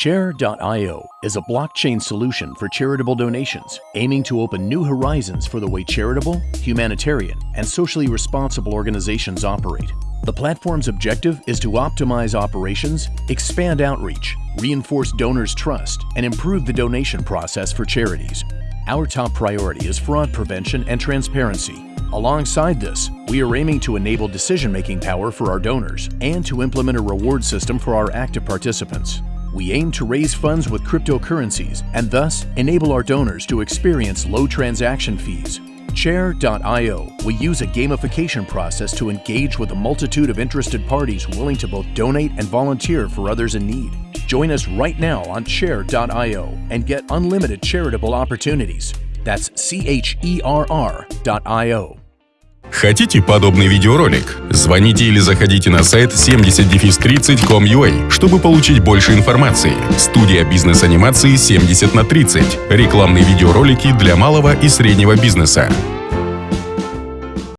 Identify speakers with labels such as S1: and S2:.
S1: Cherr.io is a blockchain solution for charitable donations, aiming to open new horizons for the way charitable, humanitarian, and socially responsible organizations operate. The platform's objective is to optimize operations, expand outreach, reinforce donors' trust, and improve the donation process for charities. Our top priority is fraud prevention and transparency. Alongside this, we are aiming to enable decision-making power for our donors and to implement a reward system for our active participants. We aim to raise funds with cryptocurrencies and thus enable our donors to experience low transaction fees. Cherr.io will use a gamification process to engage with a multitude of interested parties willing to both donate and volunteer for others in need. Join us right now on Cherr.io and get unlimited charitable opportunities. That's C-H-E-R-R.io.
S2: Хотите подобный видеоролик? Звоните или заходите на сайт 70-30.com.ua, чтобы получить больше информации. Студия бизнес-анимации 70 на 30. Рекламные видеоролики для малого и среднего бизнеса.